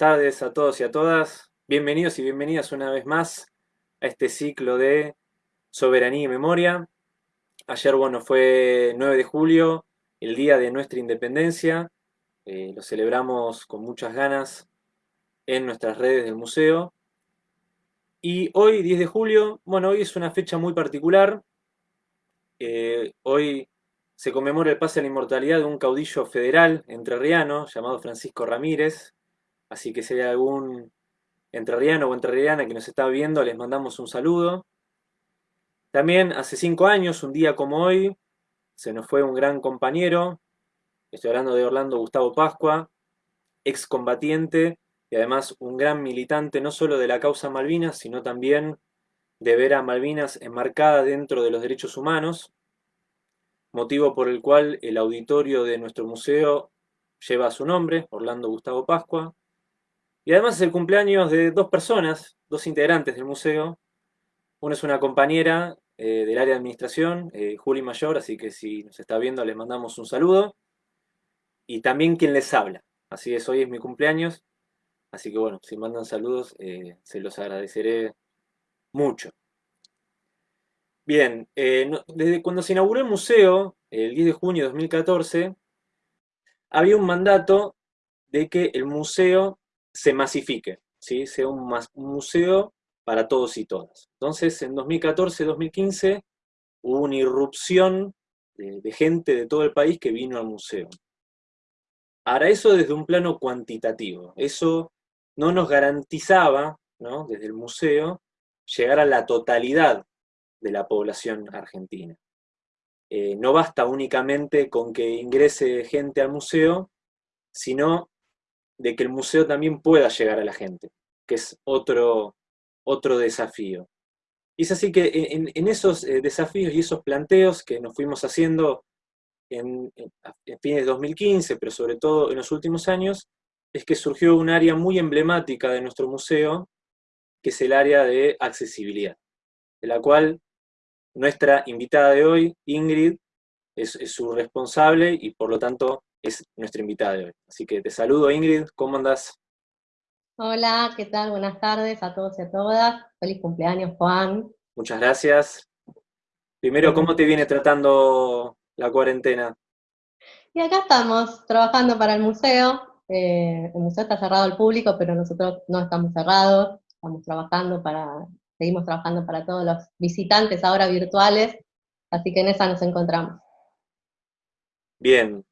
tardes a todos y a todas. Bienvenidos y bienvenidas una vez más a este ciclo de Soberanía y Memoria. Ayer, bueno, fue 9 de julio, el día de nuestra independencia. Eh, lo celebramos con muchas ganas en nuestras redes del museo. Y hoy, 10 de julio, bueno, hoy es una fecha muy particular. Eh, hoy se conmemora el pase a la inmortalidad de un caudillo federal entrerriano llamado Francisco Ramírez. Así que si hay algún entrerriano o entrerriana que nos está viendo, les mandamos un saludo. También hace cinco años, un día como hoy, se nos fue un gran compañero. Estoy hablando de Orlando Gustavo Pascua, excombatiente y además un gran militante no solo de la causa Malvinas, sino también de ver a Malvinas enmarcada dentro de los derechos humanos motivo por el cual el auditorio de nuestro museo lleva su nombre, Orlando Gustavo Pascua, y además es el cumpleaños de dos personas, dos integrantes del museo. Una es una compañera eh, del área de administración, eh, Juli Mayor, así que si nos está viendo le mandamos un saludo. Y también quien les habla. Así es, hoy es mi cumpleaños, así que bueno, si mandan saludos eh, se los agradeceré mucho. Bien, eh, desde cuando se inauguró el museo, el 10 de junio de 2014, había un mandato de que el museo se masifique, ¿sí? sea un, museo para todos y todas. Entonces, en 2014-2015 hubo una irrupción de, gente de todo el país que vino al museo. Ahora, eso desde un plano cuantitativo. Eso no nos garantizaba, desde el museo, llegar a la totalidad de la población argentina. Eh, no basta únicamente con que ingrese gente al museo, sino de que el museo también pueda llegar a la gente, que es otro, otro desafío. Y es así que en, esos eh, desafíos y esos planteos que nos fuimos haciendo en, en, fines de 2015, pero sobre todo en los últimos años, es que surgió un área muy emblemática de nuestro museo, que es el área de accesibilidad, de la cual nuestra invitada de hoy, Ingrid, es, su responsable y por lo tanto es nuestra invitada de hoy. Así que te saludo Ingrid, ¿cómo andas? Hola, ¿qué tal? Buenas tardes a todos y a todas. Feliz cumpleaños, Juan. Muchas gracias. Primero, ¿cómo te viene tratando la cuarentena? Y acá estamos, trabajando para el museo. Eh, el museo está cerrado al público, pero nosotros no estamos cerrados. Estamos trabajando para seguimos trabajando para todos los visitantes ahora virtuales, así que en esa nos encontramos. Bien.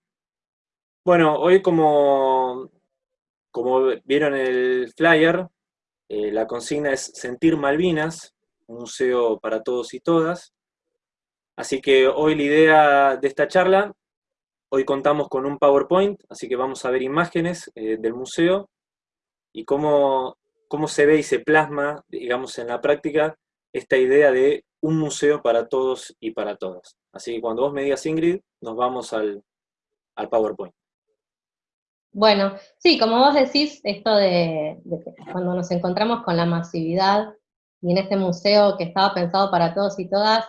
Bueno, hoy como, como vieron el flyer, eh, la consigna es Sentir Malvinas, un museo para todos y todas. Así que hoy la idea de esta charla, hoy contamos con un PowerPoint, así que vamos a ver imágenes eh, del museo y cómo cómo se ve y se plasma, digamos, en la práctica esta idea de un museo para todos y para todas. Así que cuando vos me digas, Ingrid, nos vamos al, PowerPoint. Bueno, sí, como vos decís, esto de, cuando nos encontramos con la masividad y en este museo que estaba pensado para todos y todas,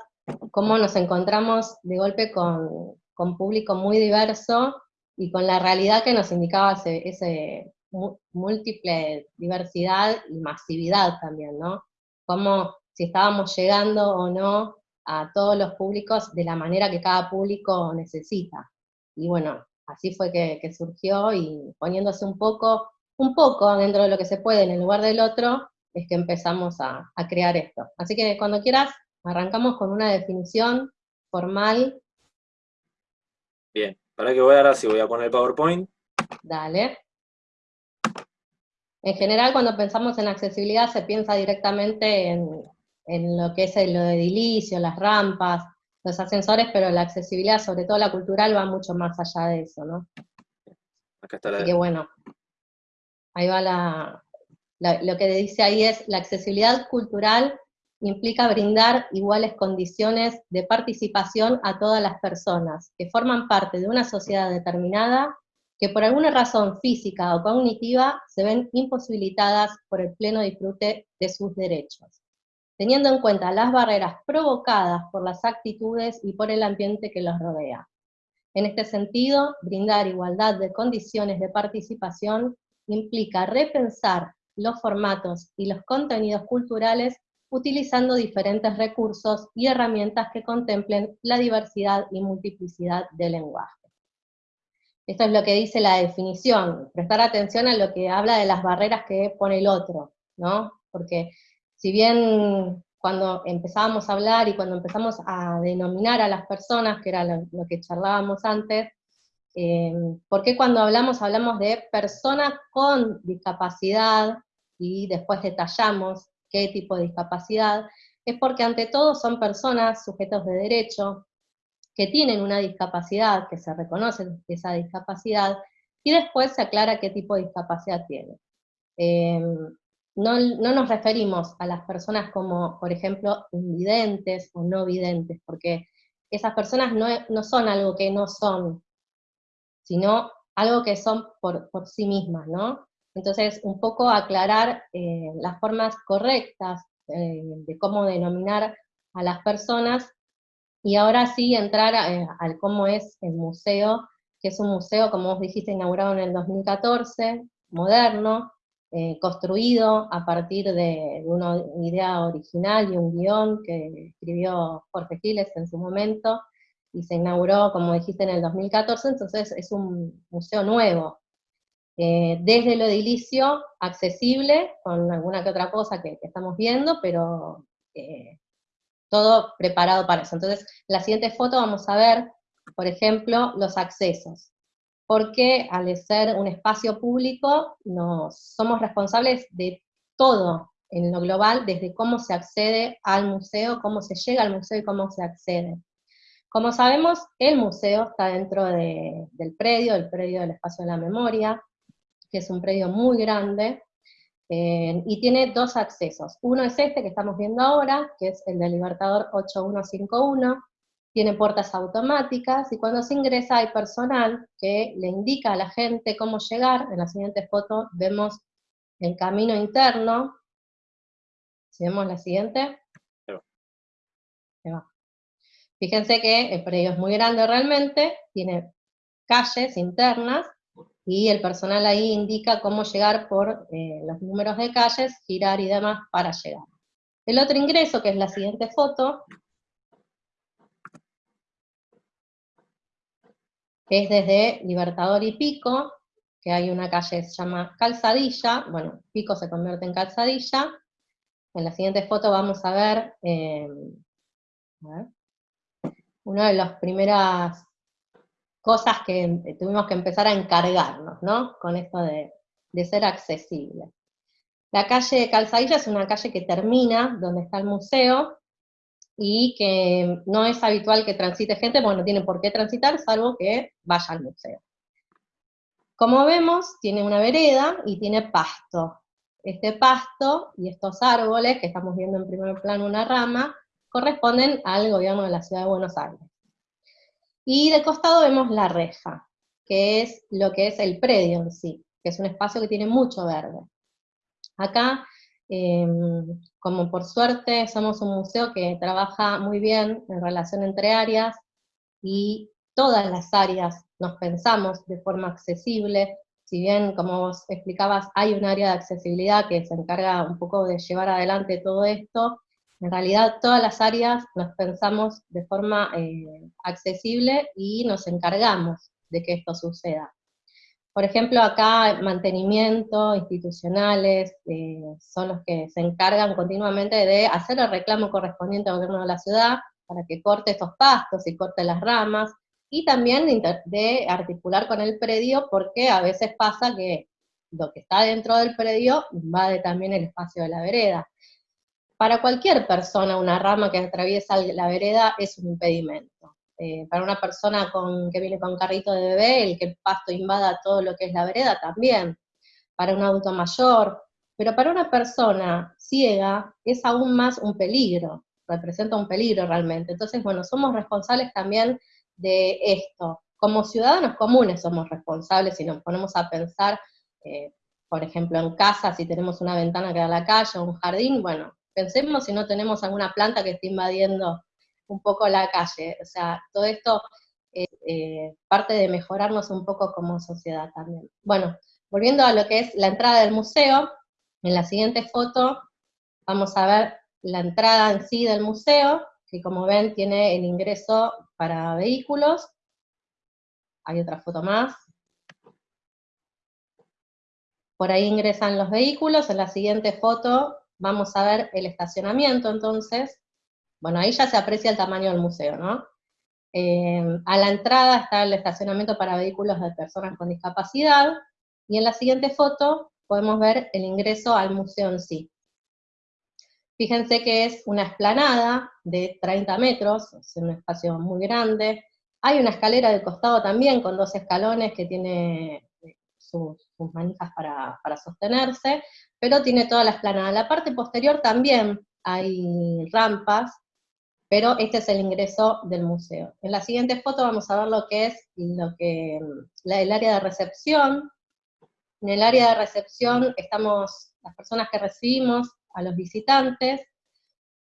cómo nos encontramos de golpe con, con público muy diverso y con la realidad que nos indicaba ese, ese múltiple diversidad y masividad también, ¿no? Como si estábamos llegando o no a todos los públicos de la manera que cada público necesita. Y bueno, así fue que, surgió y poniéndose un poco, un poco dentro de lo que se puede en el lugar del otro, es que empezamos a, a crear esto. Así que cuando quieras, arrancamos con una definición formal. Bien, para que voy ahora si voy a poner PowerPoint. Dale. En general, cuando pensamos en accesibilidad, se piensa directamente en, lo que es el, lo edilicio, las rampas, los ascensores, pero la accesibilidad, sobre todo la cultural, va mucho más allá de eso, ¿no? Acá está la... Así que bueno, ahí va la, lo que dice ahí es, la accesibilidad cultural implica brindar iguales condiciones de participación a todas las personas que forman parte de una sociedad determinada que por alguna razón física o cognitiva se ven imposibilitadas por el pleno disfrute de sus derechos, teniendo en cuenta las barreras provocadas por las actitudes y por el ambiente que los rodea. En este sentido, brindar igualdad de condiciones de participación implica repensar los formatos y los contenidos culturales utilizando diferentes recursos y herramientas que contemplen la diversidad y multiplicidad del lenguaje. Esto es lo que dice la definición, prestar atención a lo que habla de las barreras que pone el otro, ¿no? Porque si bien cuando empezábamos a hablar y cuando empezamos a denominar a las personas, que era lo, que charlábamos antes, eh, ¿por qué cuando hablamos hablamos de personas con discapacidad y después detallamos qué tipo de discapacidad? Es porque ante todo son personas sujetos de derecho, que tienen una discapacidad, que se reconoce esa discapacidad, y después se aclara qué tipo de discapacidad tiene. Em, no, nos referimos a las personas como, por ejemplo, invidentes o no videntes, porque esas personas no, son algo que no son, sino algo que son por, sí mismas, ¿no? Entonces, un poco aclarar eh, las formas correctas eh, de cómo denominar a las personas y ahora sí entrar eh, al cómo es el museo, que es un museo, como vos dijiste, inaugurado en el 2014, moderno, eh, construido a partir de una idea original y un guion que escribió Jorge Giles en su momento, y se inauguró, como dijiste, en el 2014, entonces es un museo nuevo. Eh, desde lo edilicio, accesible, con alguna que otra cosa que, estamos viendo, pero todo preparado para eso. Entonces, en la siguiente foto vamos a ver, por ejemplo, los accesos. Porque al ser un espacio público, nos, somos responsables de todo en lo global, desde cómo se accede al museo, cómo se llega al museo y cómo se accede. Como sabemos, el museo está dentro del predio, el predio del Espacio de la Memoria, que es un predio muy grande, eh, y tiene dos accesos. Uno es este que estamos viendo ahora, que es el del Libertador 8151, tiene puertas automáticas, y cuando se ingresa hay personal que le indica a la gente cómo llegar. En la siguiente foto vemos el camino interno. Si vemos la siguiente. Fíjense que el predio es muy grande realmente, tiene calles internas, y el personal ahí indica cómo llegar por eh, los números de calles, girar y demás para llegar. El otro ingreso, que es la siguiente foto, es desde Libertador y Pico, que hay una calle que se llama Calzadilla, bueno, Pico se convierte en Calzadilla. En la siguiente foto vamos a ver, ver una de las primeras cosas que tuvimos que empezar a encargarnos, ¿no? Con esto de, ser accesible. La calle Calzadilla es una calle que termina donde está el museo, y que no es habitual que transite gente, porque no tiene por qué transitar, salvo que vaya al museo. Como vemos, tiene una vereda y tiene pasto. Este pasto y estos árboles, que estamos viendo en primer plano una rama, corresponden al gobierno de la ciudad de Buenos Aires. Y de costado vemos la reja, que es lo que es el predio en sí, que es un espacio que tiene mucho verde. Acá, em, como por suerte somos un museo que trabaja muy bien en relación entre áreas, y todas las áreas nos pensamos de forma accesible, si bien, como vos explicabas, hay un área de accesibilidad que se encarga un poco de llevar adelante todo esto, en realidad todas las áreas nos pensamos de forma eh, accesible y nos encargamos de que esto suceda. Por ejemplo, acá mantenimiento, institucionales, eh, son los que se encargan continuamente de hacer el reclamo correspondiente al gobierno de la ciudad para que corte estos pastos y corte las ramas, y también de articular con el predio, porque a veces pasa que lo que está dentro del predio invade también el espacio de la vereda para cualquier persona una rama que atraviesa la vereda es un impedimento. Eh, para una persona con, que viene con carrito de bebé, el que el pasto invada todo lo que es la vereda también. Para un adulto mayor, pero para una persona ciega es aún más un peligro, representa un peligro realmente. Entonces, bueno, somos responsables también de esto. Como ciudadanos comunes somos responsables si nos ponemos a pensar, eh, por ejemplo, en casa, si tenemos una ventana que da a la calle o un jardín, bueno, pensemos si no tenemos alguna planta que esté invadiendo un poco la calle. O sea, todo esto es eh, parte de mejorarnos un poco como sociedad también. Bueno, volviendo a lo que es la entrada del museo, en la siguiente foto vamos a ver la entrada en sí del museo, que como ven tiene el ingreso para vehículos. Hay otra foto más. Por ahí ingresan los vehículos, en la siguiente foto vamos a ver el estacionamiento entonces. Bueno, ahí ya se aprecia el tamaño del museo, ¿no? Eh, a la entrada está el estacionamiento para vehículos de personas con discapacidad, y en la siguiente foto podemos ver el ingreso al museo en sí. Fíjense que es una esplanada de 30 metros, es un espacio muy grande. Hay una escalera de costado también con dos escalones que tiene eh, sus, manijas para, para, sostenerse, pero tiene toda la esplanada. La parte posterior también hay rampas, pero este es el ingreso del museo. En la siguiente foto vamos a ver lo que es lo que, el área de recepción. En el área de recepción estamos las personas que recibimos a los visitantes,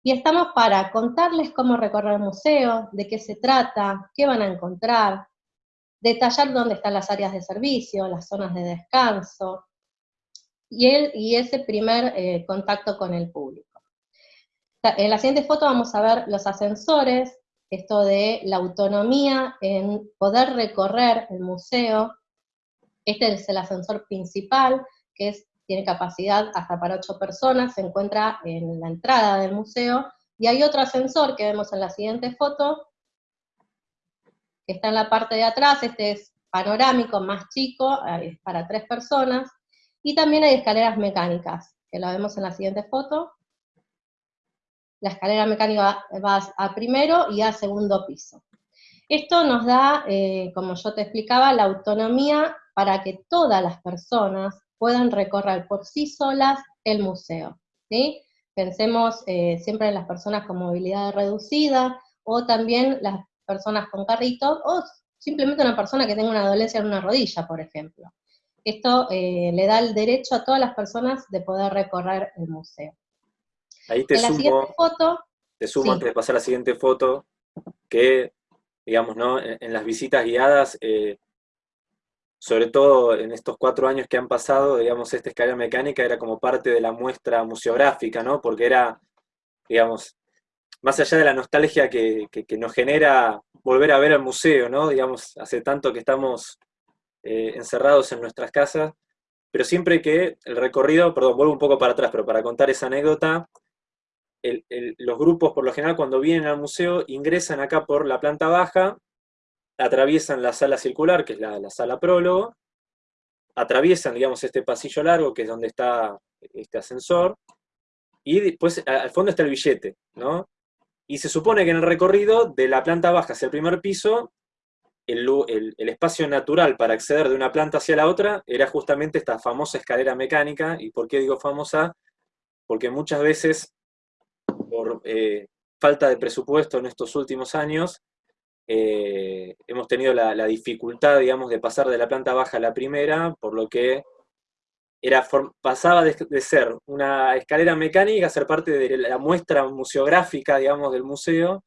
y estamos para contarles cómo recorrer el museo, de qué se trata, qué van a encontrar, detallar dónde están las áreas de servicio, las zonas de descanso, y, ese primer eh, contacto con el público. En la siguiente foto vamos a ver los ascensores, esto de la autonomía en poder recorrer el museo. Este es el ascensor principal, que tiene capacidad hasta para ocho personas, se encuentra en la entrada del museo, y hay otro ascensor que vemos en la siguiente foto, que está en la parte de atrás, este es panorámico, más chico, es para tres personas, y también hay escaleras mecánicas, que lo vemos en la siguiente foto, la escalera mecánica va a primero y a segundo piso. Esto nos da, eh, como yo te explicaba, la autonomía para que todas las personas puedan recorrer por sí solas el museo. Pensemos eh, siempre en las personas con movilidad reducida, o también las personas con carrito, o simplemente una persona que tenga una dolencia en una rodilla, por ejemplo. Esto eh, le da el derecho a todas las personas de poder recorrer el museo. Ahí te sumo, foto, te sumo antes de pasar a la siguiente foto, que, digamos, ¿no? en, las visitas guiadas, eh, sobre todo en estos cuatro años que han pasado, digamos, esta escalera mecánica era como parte de la muestra museográfica, ¿no? Porque era, digamos, más allá de la nostalgia que, nos genera volver a ver el museo, ¿no? Digamos, hace tanto que estamos eh, encerrados en nuestras casas, pero siempre que el recorrido, perdón, vuelvo un poco para atrás, pero para contar esa anécdota, los grupos por lo general cuando vienen al museo ingresan acá por la planta baja, atraviesan la sala circular, que es la, sala prólogo, atraviesan, digamos, este pasillo largo, que es donde está este ascensor, y después al fondo está el billete, ¿no? Y se supone que en el recorrido de la planta baja hacia el primer piso, el, el, espacio natural para acceder de una planta hacia la otra era justamente esta famosa escalera mecánica, y ¿por qué digo famosa? Porque muchas veces por eh, falta de presupuesto en estos últimos años, eh, hemos tenido la, dificultad, digamos, de pasar de la planta baja a la primera, por lo que era, pasaba de, ser una escalera mecánica a ser parte de la muestra museográfica, digamos, del museo,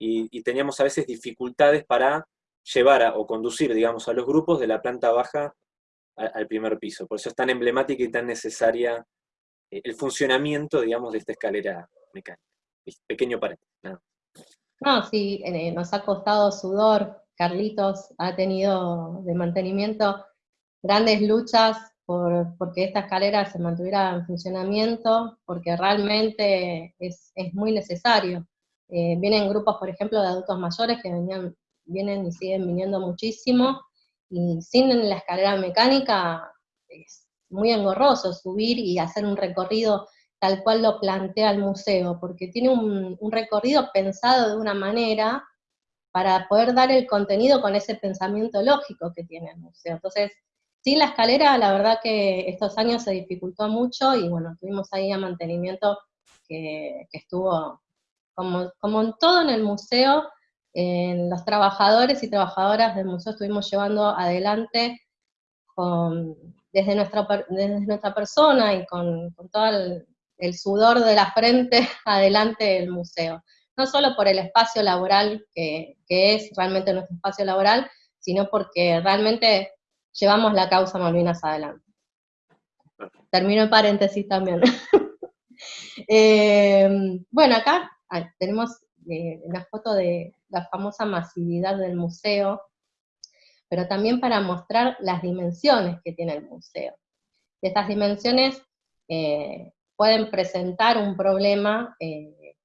y, teníamos a veces dificultades para llevar o conducir, digamos, a los grupos de la planta baja al primer piso. Por eso es tan emblemática y tan necesaria eh, el funcionamiento, digamos, de esta escalera mecánica. Pequeño paréntesis, No, sí, eh, nos ha costado sudor, Carlitos ha tenido de mantenimiento grandes luchas por porque esta escalera se mantuviera en funcionamiento, porque realmente es, muy necesario. Eh, vienen grupos, por ejemplo, de adultos mayores que venían, vienen y siguen viniendo muchísimo, y sin la escalera mecánica es muy engorroso subir y hacer un recorrido tal cual lo plantea el museo, porque tiene un, recorrido pensado de una manera para poder dar el contenido con ese pensamiento lógico que tiene el museo. Entonces, sin la escalera, la verdad que estos años se dificultó mucho y bueno, tuvimos ahí a mantenimiento que, estuvo, como, en todo en el museo, en los trabajadores y trabajadoras del museo estuvimos llevando adelante desde, nuestra, desde nuestra persona y con, con todo el, el sudor de la frente adelante del museo. No solo por el espacio laboral, que, es realmente nuestro espacio laboral, sino porque realmente llevamos la causa Malvinas adelante. termino en paréntesis también. Eh, bueno, acá ah, tenemos eh, la foto de la famosa masividad del museo, pero también para mostrar las dimensiones que tiene el museo. estas dimensiones eh, pueden presentar un problema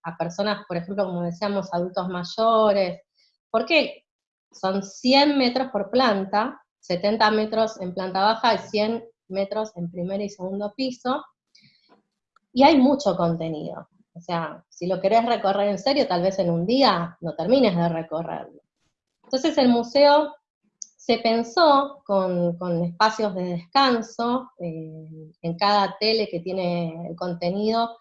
a personas, por ejemplo, como decíamos, adultos mayores, porque son 100 metros por planta, 70 metros en planta baja y 100 metros en primer y segundo piso, y hay mucho contenido. O sea, si lo querés recorrer en serio, tal vez en un día no termines de recorrerlo. Entonces el museo se pensó con, espacios de descanso, eh, en cada tele que tiene el contenido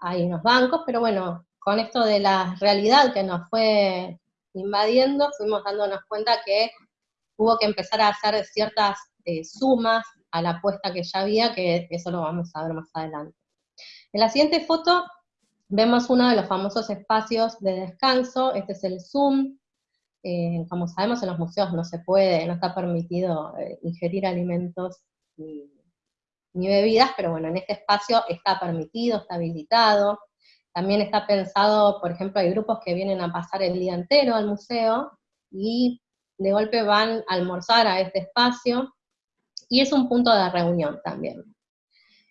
hay unos bancos, pero bueno, con esto de la realidad que nos fue invadiendo, fuimos dándonos cuenta que hubo que empezar a hacer ciertas eh, sumas a la apuesta que ya había, que eso lo vamos a ver más adelante. En la siguiente foto vemos uno de los famosos espacios de descanso, este es el Zoom, eh, como sabemos en los museos no se puede, no está permitido eh, ingerir alimentos ni, bebidas, pero bueno, en este espacio está permitido, está habilitado, también está pensado, por ejemplo, hay grupos que vienen a pasar el día entero al museo, y de golpe van a almorzar a este espacio, y es un punto de reunión también.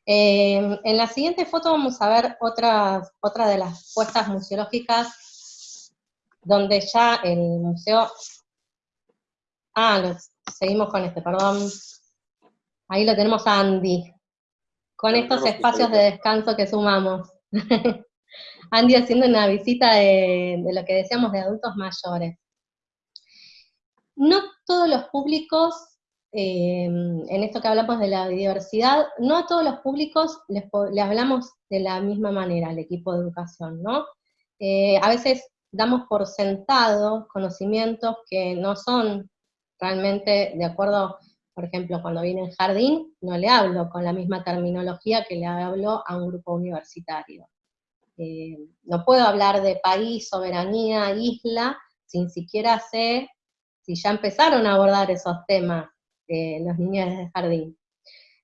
Eh, en la siguiente foto vamos a ver otra, otra de las puestas museológicas, donde ya el museo... Ah, seguimos con este, perdón. Ahí lo tenemos a Andy, con estos espacios de descanso que sumamos. Andy haciendo una visita de, de lo que decíamos de adultos mayores. No todos los públicos Em, en esto que hablamos de la diversidad, no a todos los públicos les, hablamos de la misma manera al equipo de educación, ¿no? Eh, a veces damos por sentado conocimientos que no son realmente de acuerdo, por ejemplo, cuando viene en jardín, no le hablo con la misma terminología que le hablo a un grupo universitario. Eh, no puedo hablar de país, soberanía, isla, sin siquiera sé si ya empezaron a abordar esos temas los niños de jardín.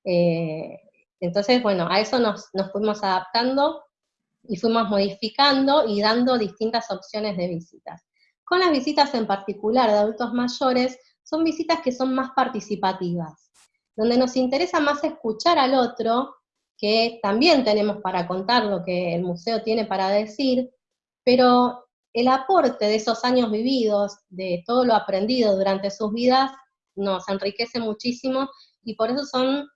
Eh, entonces, bueno, a eso nos, fuimos adaptando y fuimos modificando y dando distintas opciones de visitas. Con las visitas en particular de adultos mayores, son visitas que son más participativas, donde nos interesa más escuchar al otro, que también tenemos para contar lo que el museo tiene para decir, pero el aporte de esos años vividos, de todo lo aprendido durante sus vidas, nos enriquece muchísimo y por eso son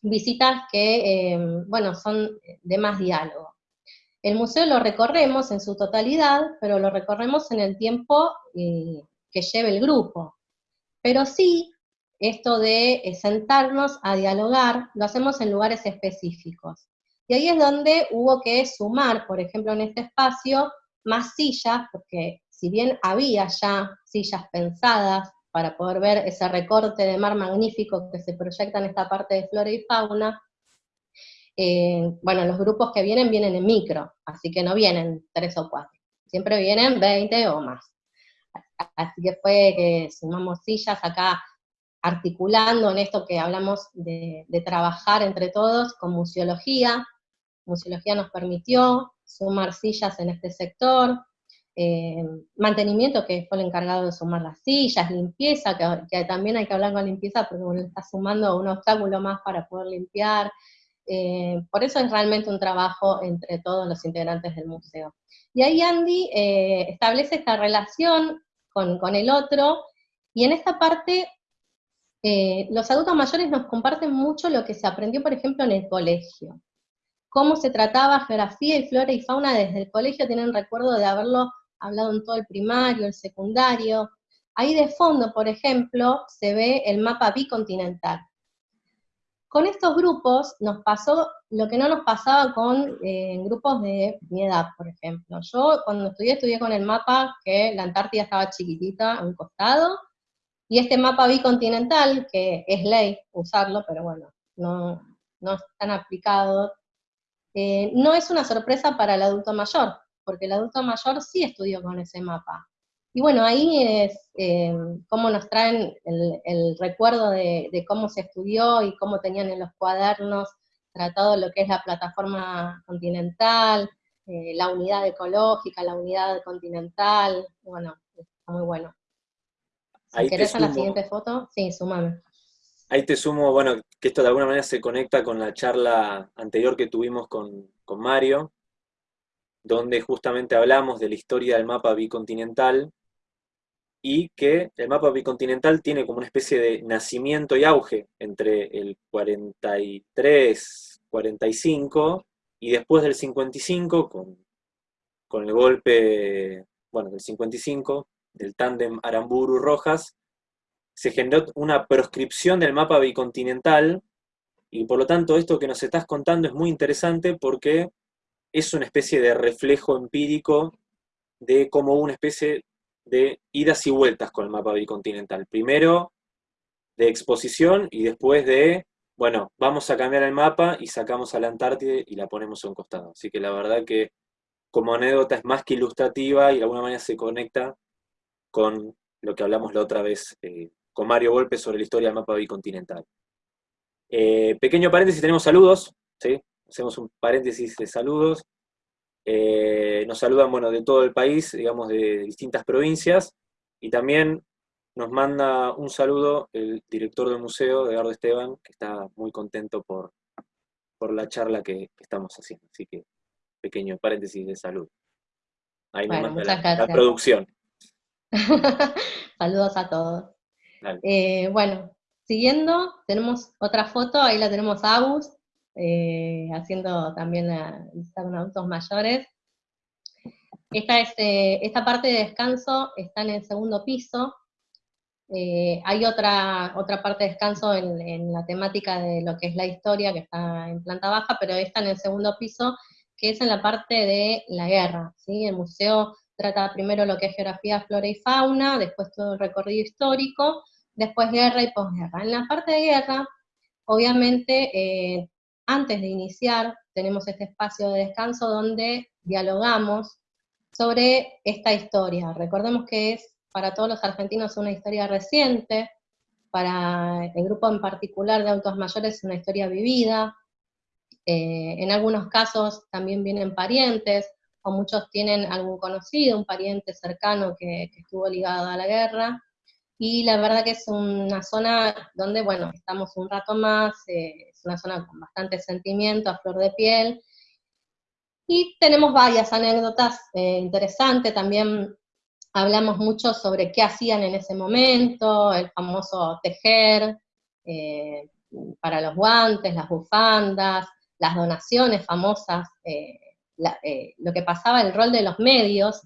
visitas que, eh, bueno, son de más diálogo. El museo lo recorremos en su totalidad, pero lo recorremos en el tiempo eh, que lleve el grupo. Pero sí, esto de eh, sentarnos a dialogar, lo hacemos en lugares específicos. Y ahí es donde hubo que sumar, por ejemplo, en este espacio, más sillas, porque si bien había ya sillas pensadas para poder ver ese recorte de mar magnífico que se proyecta en esta parte de flora y fauna. Eh, bueno, los grupos que vienen vienen en micro, así que no vienen tres o cuatro, siempre vienen 20 o más. Así que fue que sumamos sillas acá, articulando en esto que hablamos de, trabajar entre todos con museología. Museología nos permitió sumar sillas en este sector, eh, mantenimiento, que fue el encargado de sumar las sillas, limpieza, que, también hay que hablar con limpieza porque uno está sumando un obstáculo más para poder limpiar. Eh, por eso es realmente un trabajo entre todos los integrantes del museo. Y ahí Andy eh, establece esta relación con, con, el otro, y en esta parte los adultos mayores nos comparten mucho lo que se aprendió, por ejemplo, en el colegio. Cómo se trataba geografía y flora y fauna desde el colegio, tienen recuerdo de haberlo hablado en todo el primario, el secundario. Ahí de fondo, por ejemplo, se ve el mapa bicontinental. Con estos grupos nos pasó lo que no nos pasaba con eh, grupos de mi edad, por ejemplo. Yo cuando estudié, estudié con el mapa que la Antártida estaba chiquitita a un costado, y este mapa bicontinental, que es ley usarlo, pero bueno, no, no tan aplicado, eh, no es una sorpresa para el adulto mayor, porque el adulto mayor sí estudió con ese mapa. Y bueno, ahí es eh, cómo nos traen el, recuerdo de, cómo se estudió y cómo tenían en los cuadernos tratado lo que es la plataforma continental, eh, la unidad ecológica, la unidad continental, bueno, está muy bueno. Si Ahí te querés a la siguiente foto, sí, sumame. Ahí te sumo, bueno, que esto de alguna manera se conecta con la charla anterior que tuvimos con, con Mario, donde justamente hablamos de la historia del mapa bicontinental y que el mapa bicontinental tiene como una especie de nacimiento y auge entre el 43, 45 y después del 55, con, con el golpe, bueno, del 55, del tándem Aramburu-Rojas, se generó una proscripción del mapa bicontinental y por lo tanto esto que nos estás contando es muy interesante porque es una especie de reflejo empírico de cómo una especie de idas y vueltas con el mapa bicontinental. Primero de exposición y después de, bueno, vamos a cambiar el mapa y sacamos a la Antártida y la ponemos a un costado. Así que la verdad que como anécdota es más que ilustrativa y de alguna manera se conecta con lo que hablamos la otra vez eh, con Mario Golpe sobre la historia del mapa bicontinental. Eh, pequeño paréntesis, tenemos saludos, ¿sí? Hacemos un paréntesis de saludos. Eh, nos saludan, bueno, de todo el país, digamos, de distintas provincias, y también nos manda un saludo el director del museo, Edgardo Esteban, que está muy contento por, por la charla que, que estamos haciendo. Así que, pequeño paréntesis de salud. Ahí nos manda la- producción. Saludos a todos. Eh, bueno, siguiendo, tenemos otra foto, ahí la tenemos a Agus, eh, haciendo también visita con adultos mayores. Esta, es, eh, esta parte de descanso está en el segundo piso. Eh, hay otra, otra parte de descanso en, en la temática de lo que es la historia, que está en planta baja, pero esta en el segundo piso, que es en la parte de la guerra. ¿sí? El museo trata primero lo que es geografía, flora y fauna, después todo el recorrido histórico, después guerra y posguerra. En la parte de guerra, obviamente, eh, antes de iniciar, tenemos este espacio de descanso donde dialogamos sobre esta historia. Recordemos que es para todos los argentinos una historia reciente, para el grupo en particular de autos mayores una historia vivida, eh, en algunos casos también vienen parientes, o muchos tienen algún conocido, un pariente cercano que, que estuvo ligado a la guerra, y la verdad que es una zona donde, bueno, estamos un rato más, eh, una zona con bastante sentimiento, a flor de piel, y tenemos varias anécdotas eh, interesantes, también hablamos mucho sobre qué hacían en ese momento, el famoso tejer, eh, para los guantes, las bufandas, las donaciones famosas, eh, la, eh, lo que pasaba, el rol de los medios,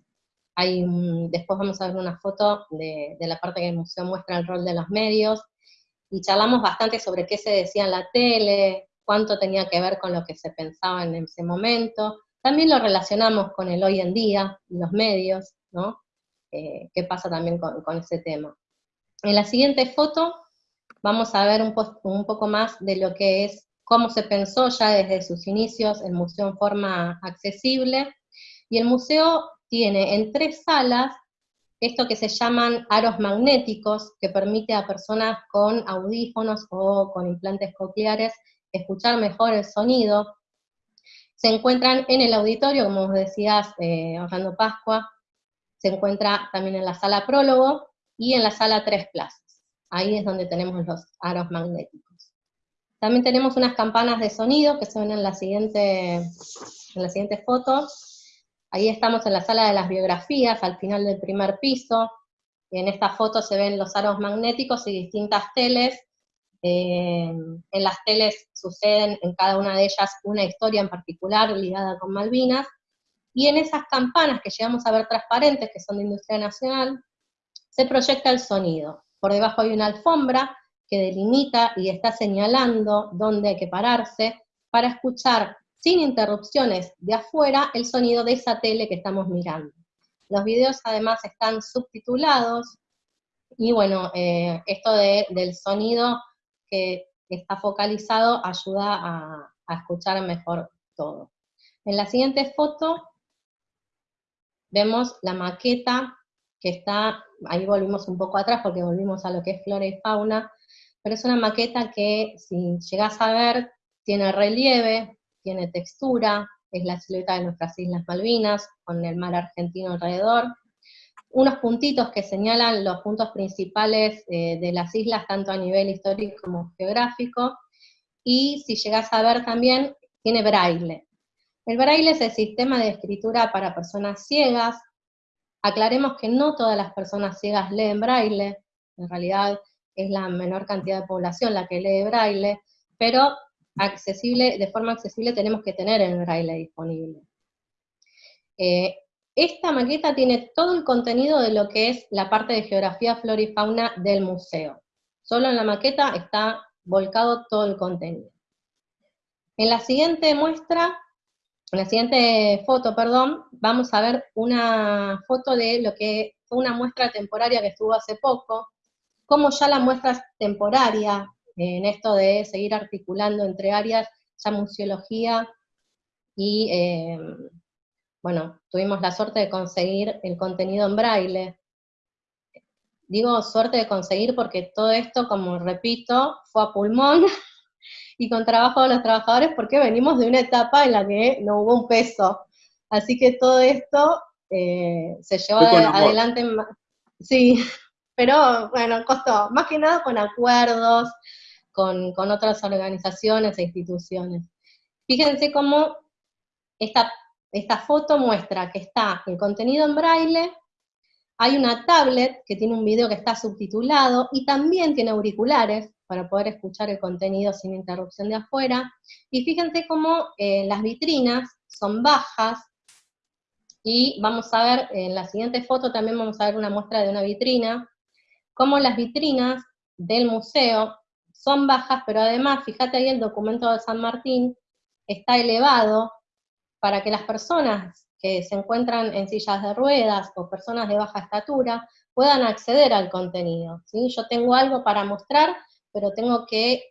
hay después vamos a ver una foto de, de, la parte que el museo muestra el rol de los medios, y charlamos bastante sobre qué se decía en la tele, cuánto tenía que ver con lo que se pensaba en ese momento, también lo relacionamos con el hoy en día, los medios, ¿no? Eh, qué pasa también con, con, ese tema. En la siguiente foto vamos a ver un, po un poco más de lo que es, cómo se pensó ya desde sus inicios el museo en forma accesible, y el museo tiene en tres salas esto que se llaman aros magnéticos, que permite a personas con audífonos o con implantes cocleares escuchar mejor el sonido. Se encuentran en el auditorio, como vos decías, eh, Orlando Pascua, se encuentra también en la sala prólogo y en la sala tres plazas. Ahí es donde tenemos los aros magnéticos. También tenemos unas campanas de sonido que se ven en la siguiente, en la siguiente foto. Ahí estamos en la sala de las biografías, al final del primer piso. En esta foto se ven los aros magnéticos y distintas teles. Eh, en las teles suceden en cada una de ellas una historia en particular ligada con Malvinas. Y en esas campanas que llegamos a ver transparentes, que son de Industria Nacional, se proyecta el sonido. Por debajo hay una alfombra que delimita y está señalando dónde hay que pararse para escuchar sin interrupciones de afuera el sonido de esa tele que estamos mirando. Los videos además están subtitulados, y bueno, eh, esto de, del sonido que está focalizado ayuda a, a escuchar mejor todo. En la siguiente foto vemos la maqueta que está, ahí volvimos un poco atrás porque volvimos a lo que es flora y fauna, pero es una maqueta que si llegás a ver tiene relieve, tiene textura, es la silueta de nuestras Islas Malvinas, con el mar argentino alrededor. Unos puntitos que señalan los puntos principales eh, de las islas, tanto a nivel histórico como geográfico, y si llegas a ver también, tiene braille. El braille es el sistema de escritura para personas ciegas. Aclaremos que no todas las personas ciegas leen braille, en realidad es la menor cantidad de población la que lee braille, pero accesible, de forma accesible tenemos que tener el braille disponible. Eh, esta maqueta tiene todo el contenido de lo que es la parte de geografía, flora y fauna del museo. Solo en la maqueta está volcado todo el contenido. En la siguiente muestra, en la siguiente foto, perdón, vamos a ver una foto de lo que fue una muestra temporaria que estuvo hace poco, como ya la muestra temporaria, en esto de seguir articulando entre áreas, ya museología y, eh, bueno, tuvimos la suerte de conseguir el contenido en braille. Digo suerte de conseguir porque todo esto, como repito, fue a pulmón y con trabajo de los trabajadores porque venimos de una etapa en la que no hubo un peso. Así que todo esto eh, se llevó adelante. Sí, pero bueno, costó, más que nada con acuerdos, con, otras organizaciones e instituciones. Fíjense cómo esta, esta foto muestra que está el contenido en braille, hay una tablet que tiene un video que está subtitulado y también tiene auriculares para poder escuchar el contenido sin interrupción de afuera. Y fíjense cómo eh, las vitrinas son bajas, y vamos a ver, en la siguiente foto también vamos a ver una muestra de una vitrina, cómo las vitrinas del museo son bajas, pero además, fíjate ahí el documento de San Martín, está elevado para que las personas que se encuentran en sillas de ruedas o personas de baja estatura puedan acceder al contenido. ¿sí? Yo tengo algo para mostrar, pero tengo que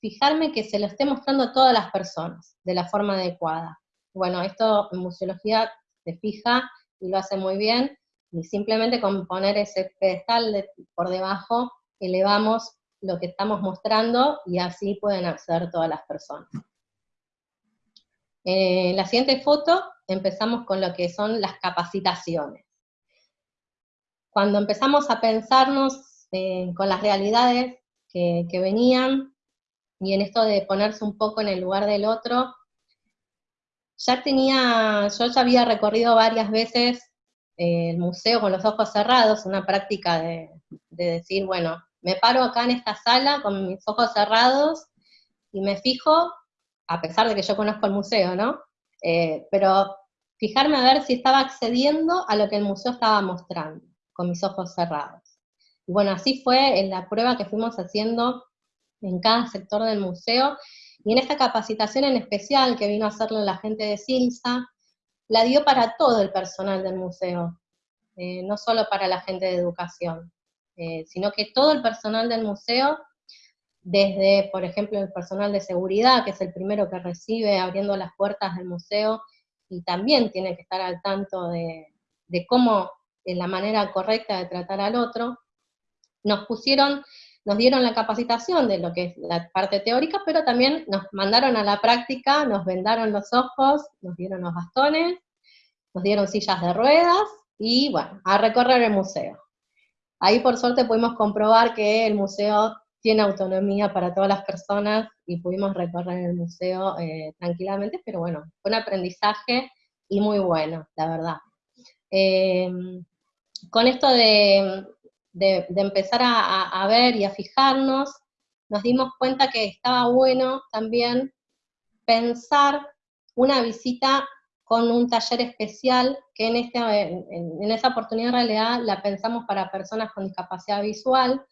fijarme que se lo esté mostrando a todas las personas de la forma adecuada. Bueno, esto en museología se fija y lo hace muy bien, y simplemente con poner ese pedestal por debajo elevamos lo que estamos mostrando y así pueden acceder todas las personas. En la siguiente foto empezamos con lo que son las capacitaciones. Cuando empezamos a pensarnos eh, con las realidades que, venían, y en esto de ponerse un poco en el lugar del otro, ya tenía, yo ya había recorrido varias veces eh, el museo con los ojos cerrados, una práctica de decir, bueno, me paro acá en esta sala con mis ojos cerrados y me fijo, a pesar de que yo conozco el museo, ¿no? Eh, pero fijarme a ver si estaba accediendo a lo que el museo estaba mostrando, con mis ojos cerrados. Y bueno, así fue en la prueba que fuimos haciendo en cada sector del museo, y en esta capacitación en especial que vino a hacerlo la gente de Silsa, la dio para todo el personal del museo, eh, no solo para la gente de educación. Eh, sino que todo el personal del museo, desde, por ejemplo, el personal de seguridad, que es el primero que recibe abriendo las puertas del museo, y también tiene que estar al tanto de, cómo es la manera correcta de tratar al otro, nos pusieron, nos dieron la capacitación de lo que es la parte teórica, pero también nos mandaron a la práctica, nos vendaron los ojos, nos dieron los bastones, nos dieron sillas de ruedas, y bueno, a recorrer el museo. Ahí por suerte pudimos comprobar que el museo tiene autonomía para todas las personas y pudimos recorrer el museo eh, tranquilamente, pero bueno, fue un aprendizaje y muy bueno, la verdad. Em, con esto de, empezar a, ver y a fijarnos, nos dimos cuenta que estaba bueno también pensar una visita con un taller especial que en, este, en, esa oportunidad en realidad la pensamos para personas con discapacidad visual,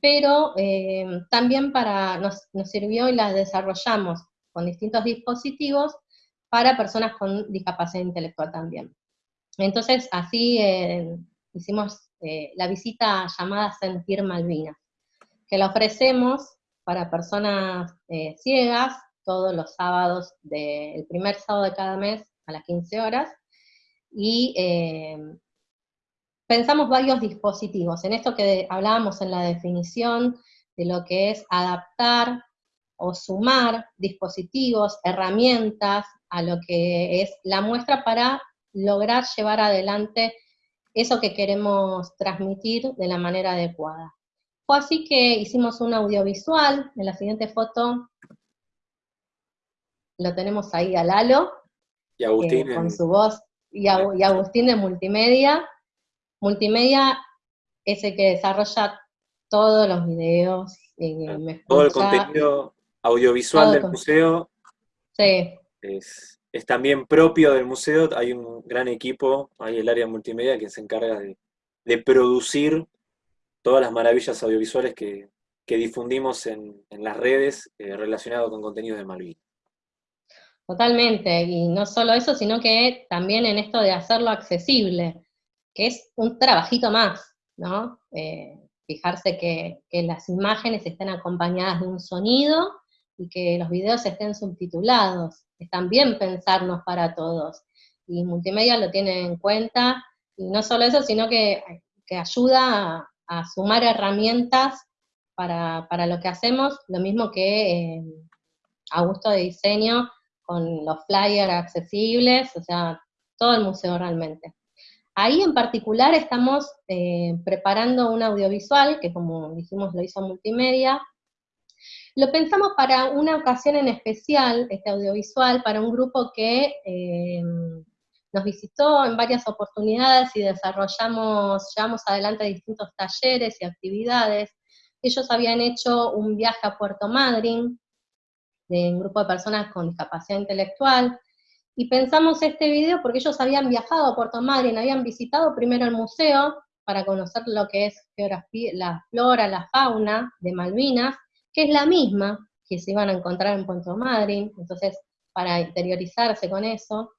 pero eh, también para, nos, sirvió y la desarrollamos con distintos dispositivos para personas con discapacidad intelectual también. Entonces así eh, hicimos eh, la visita llamada Sentir Malvinas, que la ofrecemos para personas ciegas todos los sábados, del primer sábado de cada mes a las 15 horas, y eh, pensamos varios dispositivos. En esto que hablábamos en la definición de lo que es adaptar o sumar dispositivos, herramientas a lo que es la muestra para lograr llevar adelante eso que queremos transmitir de la manera adecuada. Fue así que hicimos un audiovisual, en la siguiente foto lo tenemos ahí a Lalo, y Agustín con su voz, y, Agustín de Multimedia. Multimedia es el que desarrolla todos los videos. Eh, todo el contenido audiovisual del museo sí. es, también propio del museo, hay un gran equipo, hay el área multimedia que se encarga de, producir todas las maravillas audiovisuales que, difundimos en, las redes eh, relacionadas con contenidos de Malvinas. Totalmente, y no solo eso, sino que también en esto de hacerlo accesible, que es un trabajito más, ¿no? Eh, fijarse que, las imágenes estén acompañadas de un sonido y que los videos estén subtitulados, es también pensarnos para todos, y multimedia lo tiene en cuenta, y no solo eso, sino que, ayuda a, sumar herramientas para, lo que hacemos, lo mismo que eh, a gusto de diseño, con los flyers accesibles, o sea, todo el museo realmente. Ahí en particular estamos eh, preparando un audiovisual, que como dijimos lo hizo Multimedia. Lo pensamos para una ocasión en especial, este audiovisual, para un grupo que eh, nos visitó en varias oportunidades y desarrollamos, llevamos adelante distintos talleres y actividades. Ellos habían hecho un viaje a Puerto Madryn, de un grupo de personas con discapacidad intelectual, y pensamos este video porque ellos habían viajado a Puerto Madryn, habían visitado primero el museo para conocer lo que es la flora, la fauna de Malvinas, que es la misma que se iban a encontrar en Puerto Madryn, entonces para interiorizarse con eso,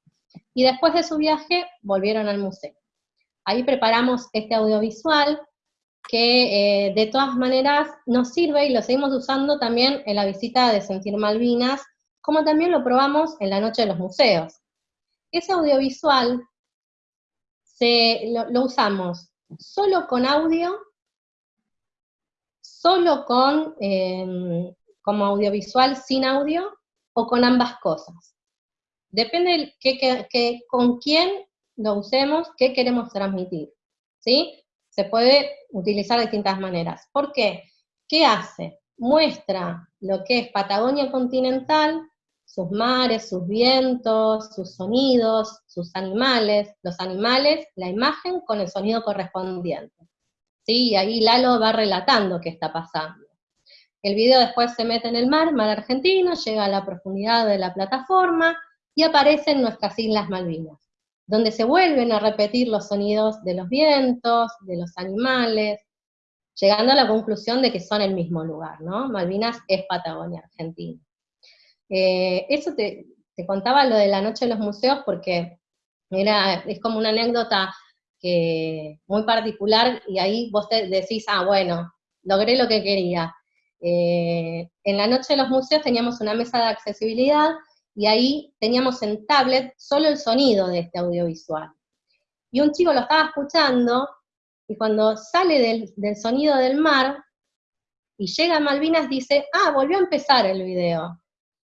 y después de su viaje volvieron al museo. Ahí preparamos este audiovisual, que eh, de todas maneras nos sirve y lo seguimos usando también en la visita de Sentir Malvinas, como también lo probamos en la Noche de los Museos. Ese audiovisual lo, usamos solo con audio, solo con em, como audiovisual sin audio, o con ambas cosas. Depende de con quién lo usemos, qué queremos transmitir. ¿sí? Se puede utilizar de distintas maneras. ¿Por qué? ¿Qué hace? Muestra lo que es Patagonia continental, sus mares, sus vientos, sus sonidos, sus animales, los animales, la imagen con el sonido correspondiente. ¿Sí? Y ahí Lalo va relatando qué está pasando. El video después se mete en el mar, mar argentino, llega a la profundidad de la plataforma y aparecen nuestras Islas Malvinas donde se vuelven a repetir los sonidos de los vientos, de los animales, llegando a la conclusión de que son el mismo lugar, ¿no? Malvinas es Patagonia, Argentina. Eh, eso te, contaba lo de la noche de los museos porque era, es como una anécdota que, muy particular y ahí vos te decís, ah, bueno, logré lo que quería. Eh, en la noche de los museos teníamos una mesa de accesibilidad y ahí teníamos en tablet solo el sonido de este audiovisual. Y un chico lo estaba escuchando, y cuando sale del, sonido del mar, y llega a Malvinas, dice, ah, volvió a empezar el video.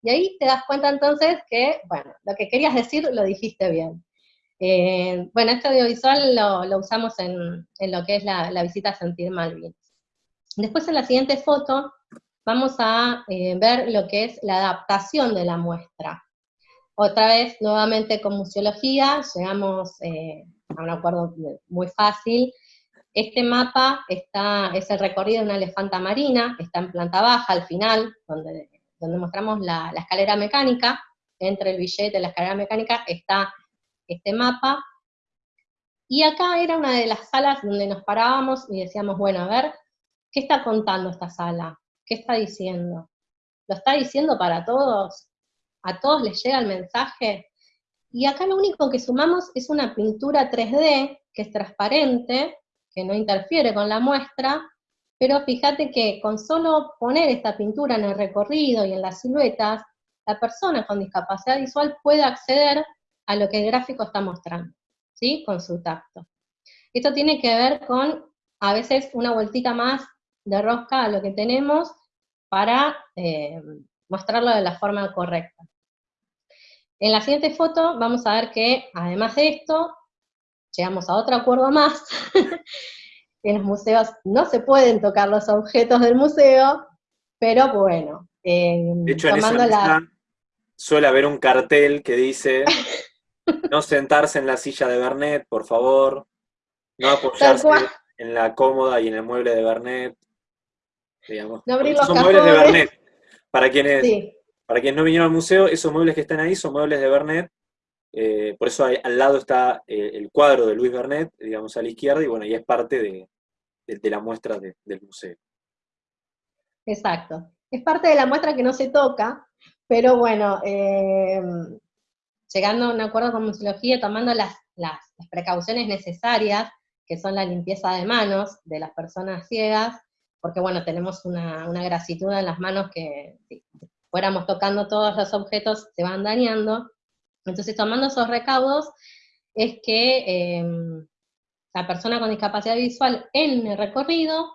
Y ahí te das cuenta entonces que, bueno, lo que querías decir lo dijiste bien. Eh, bueno, este audiovisual lo, usamos en, lo que es la, visita a Sentir Malvinas. Después en la siguiente foto vamos a eh, ver lo que es la adaptación de la muestra. Otra vez, nuevamente con museología, llegamos eh, a un acuerdo muy fácil. Este mapa está, es el recorrido de una elefanta marina, está en planta baja al final, donde, donde mostramos la, la escalera mecánica, entre el billete y la escalera mecánica está este mapa, y acá era una de las salas donde nos parábamos y decíamos, bueno, a ver, ¿qué está contando esta sala? ¿Qué está diciendo? ¿Lo está diciendo para todos? ¿A todos les llega el mensaje? Y acá lo único que sumamos es una pintura 3D, que es transparente, que no interfiere con la muestra, pero fíjate que con solo poner esta pintura en el recorrido y en las siluetas, la persona con discapacidad visual puede acceder a lo que el gráfico está mostrando, ¿sí? Con su tacto. Esto tiene que ver con, a veces, una vueltita más de rosca a lo que tenemos para eh, mostrarlo de la forma correcta. En la siguiente foto vamos a ver que, además de esto, llegamos a otro acuerdo más, en los museos no se pueden tocar los objetos del museo, pero bueno. Eh, de hecho, en esa suele haber un cartel que dice, no sentarse en la silla de Bernet, por favor, no apoyarse en la cómoda y en el mueble de Bernet, digamos. No abrir los son muebles de Bernet. Para quienes, para quienes no vinieron al museo, esos muebles que están ahí son muebles de Bernet, eh, por eso al lado está eh, el cuadro de Luis Bernet, digamos a la izquierda, y bueno, y es parte de, la muestra del museo. Exacto. Es parte de la muestra que no se toca, pero bueno, eh, llegando a un acuerdo con museología, tomando las, precauciones necesarias, que son la limpieza de manos de las personas ciegas, porque bueno, tenemos una, una grasitud en las manos que si fuéramos tocando todos los objetos se van dañando, entonces, tomando esos recaudos, es que em, la persona con discapacidad visual en el recorrido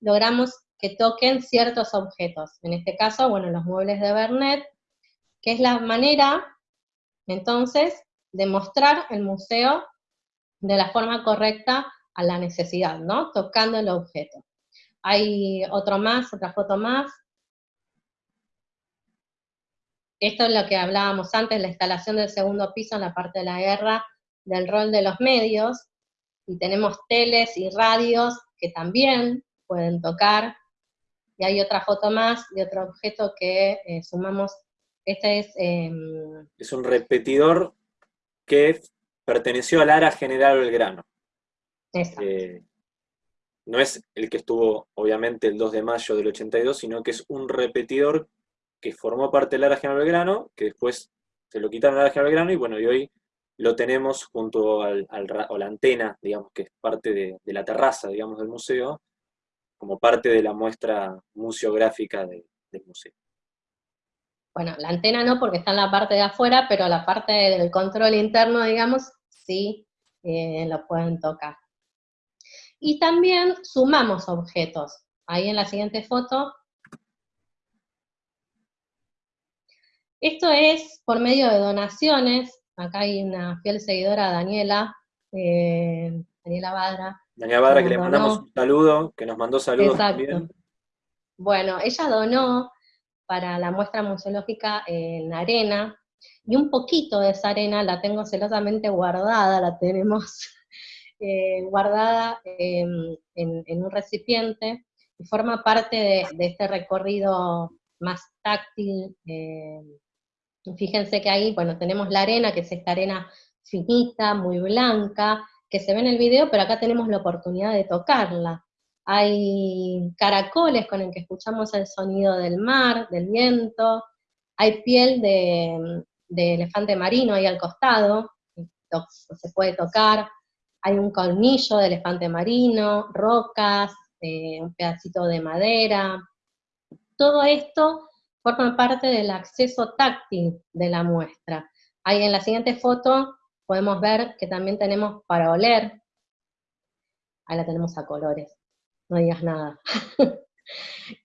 logramos que toquen ciertos objetos. En este caso, bueno, los muebles de Bernet, que es la manera, entonces, de mostrar el museo de la forma correcta a la necesidad, ¿no? Tocando el objeto. Hay otro más, otra foto más, esto es lo que hablábamos antes, la instalación del segundo piso en la parte de la guerra, del rol de los medios, y tenemos teles y radios que también pueden tocar, y hay otra foto más de otro objeto que eh, sumamos, este es... Em, es un repetidor que perteneció al área general Belgrano. Exacto. Eh, no es el que estuvo, obviamente, el 2 de mayo del 82, sino que es un repetidor que formó parte del área general Belgrano, que después se lo quitaron al área general Belgrano, y bueno, y hoy lo tenemos junto al, a la antena, digamos, que es parte de, la terraza, digamos, del museo, como parte de la muestra museográfica del museo. Bueno, la antena no porque está en la parte de afuera, pero la parte del control interno, digamos, sí eh, lo pueden tocar. Y también sumamos objetos. Ahí en la siguiente foto Esto es por medio de donaciones, acá hay una fiel seguidora, Daniela, eh, Daniela Badra. Daniela Badra, que le mandamos un saludo, que nos mandó saludos también. Bueno, ella donó para la muestra museológica en arena, y un poquito de esa arena la tengo celosamente guardada, la tenemos eh, guardada en, un recipiente, y forma parte de, este recorrido más táctil, eh, Fíjense que ahí, bueno, tenemos la arena, que es esta arena finita, muy blanca, que se ve en el video, pero acá tenemos la oportunidad de tocarla. Hay caracoles con el que escuchamos el sonido del mar, del viento, hay piel de, elefante marino ahí al costado, se puede tocar, hay un colmillo de elefante marino, rocas, eh, un pedacito de madera, todo esto forman parte del acceso táctil de la muestra. Ahí en la siguiente foto podemos ver que también tenemos para oler, ahí la tenemos a colores, no digas nada.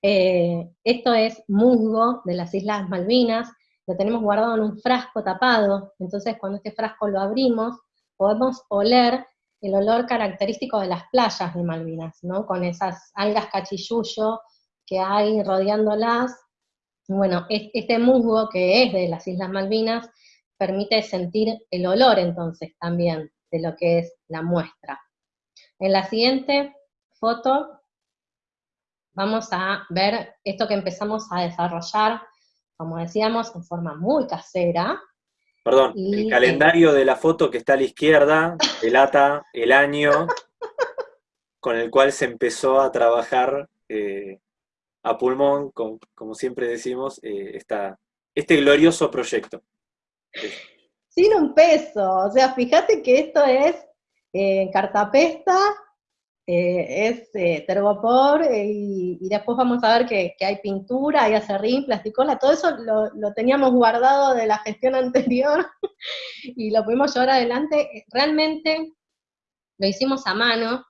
Eh, esto es musgo de las Islas Malvinas, lo tenemos guardado en un frasco tapado, entonces cuando este frasco lo abrimos, podemos oler el olor característico de las playas de Malvinas, ¿no? Con esas algas cachillullo que hay rodeándolas, bueno, este musgo que es de las Islas Malvinas permite sentir el olor entonces también de lo que es la muestra. En la siguiente foto vamos a ver esto que empezamos a desarrollar, como decíamos, en forma muy casera. Perdón, el calendario de la foto que está a la izquierda delata el año con el cual se empezó a trabajar eh, a pulmón, como siempre decimos, eh, este glorioso proyecto. Sin un peso, o sea, fíjate que esto es eh, cartapesta, eh, es eh, tergopor, y, después vamos a ver que, hay pintura, hay acerrín, plasticola, todo eso lo, teníamos guardado de la gestión anterior y lo pudimos llevar adelante. Realmente lo hicimos a mano,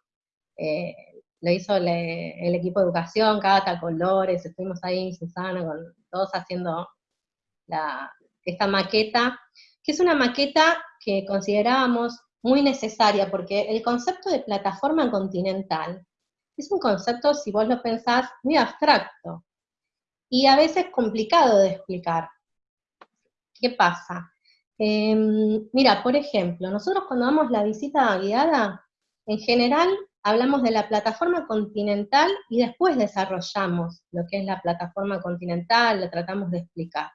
lo hizo el equipo de educación, Cata, Colores, estuvimos ahí, Susana, con todos haciendo esta maqueta, que es una maqueta que considerábamos muy necesaria, porque el concepto de plataforma continental es un concepto, si vos lo pensás, muy abstracto, y a veces complicado de explicar. ¿Qué pasa? Em, mira, por ejemplo, nosotros cuando damos la visita guiada, en general hablamos de la plataforma continental y después desarrollamos lo que es la plataforma continental, lo tratamos de explicar.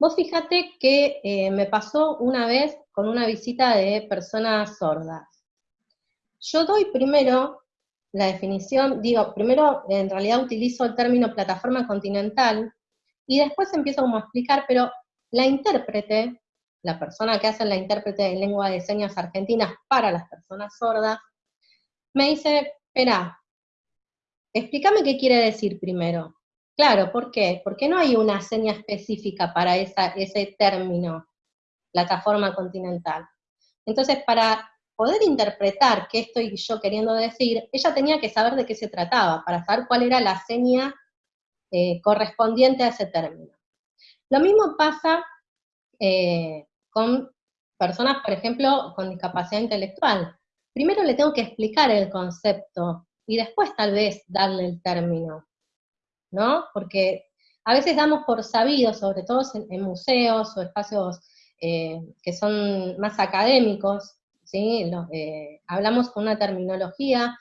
Vos fíjate que eh, me pasó una vez con una visita de personas sordas. Yo doy primero la definición, digo, primero en realidad utilizo el término plataforma continental, y después empiezo como a explicar, pero la intérprete, la persona que hace la intérprete de lengua de señas argentinas para las personas sordas, me dice, espera, explícame qué quiere decir primero. Claro, ¿por qué? Porque no hay una seña específica para ese término, plataforma continental. Entonces, para poder interpretar qué estoy yo queriendo decir, ella tenía que saber de qué se trataba, para saber cuál era la seña eh, correspondiente a ese término. Lo mismo pasa eh, con personas, por ejemplo, con discapacidad intelectual. Primero le tengo que explicar el concepto y después tal vez darle el término, ¿no? Porque a veces damos por sabido, sobre todo en, museos o espacios eh, que son más académicos, ¿sí? Eh, hablamos con una terminología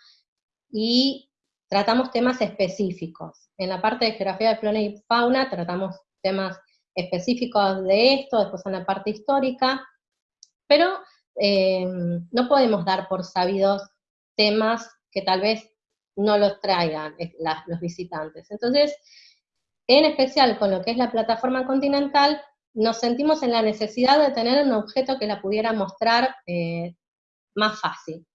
y tratamos temas específicos. En la parte de geografía de flora y fauna tratamos temas específicos de esto, después en la parte histórica, pero eh, no podemos dar por sabidos temas que tal vez no los traigan eh, los visitantes. Entonces, en especial con lo que es la plataforma continental, nos sentimos en la necesidad de tener un objeto que la pudiera mostrar eh, más fácil.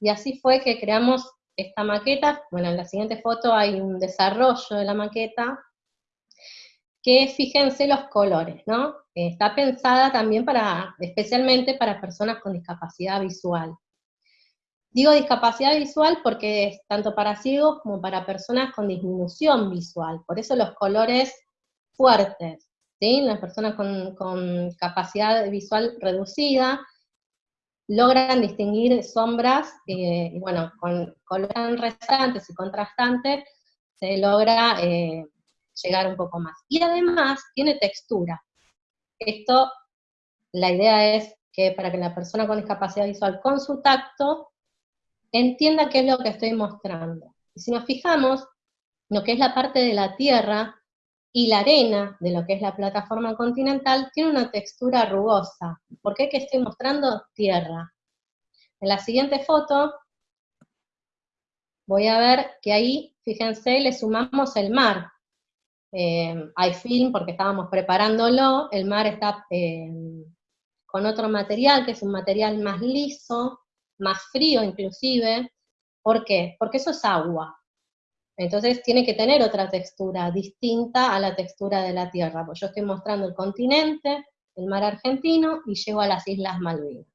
Y así fue que creamos esta maqueta, bueno, en la siguiente foto hay un desarrollo de la maqueta, que fíjense los colores, ¿no? Está pensada también para, especialmente para personas con discapacidad visual. Digo discapacidad visual porque es tanto para ciegos como para personas con disminución visual, por eso los colores fuertes. Las personas con, capacidad visual reducida logran distinguir sombras, eh, bueno, con colores resaltantes y contrastantes se logra eh, llegar un poco más. Y además tiene textura. Esto, la idea es que para que la persona con discapacidad visual con su tacto entienda qué es lo que estoy mostrando. Y si nos fijamos, lo que es la parte de la tierra y la arena de lo que es la plataforma continental tiene una textura rugosa. ¿Por qué que estoy mostrando? Tierra. En la siguiente foto voy a ver que ahí, fíjense, le sumamos el mar. Eh, hay film porque estábamos preparándolo, el mar está eh, con otro material, que es un material más liso, más frío inclusive. ¿Por qué? Porque eso es agua. Entonces tiene que tener otra textura, distinta a la textura de la Tierra. Pues yo estoy mostrando el continente, el mar argentino, y llego a las Islas Malvinas.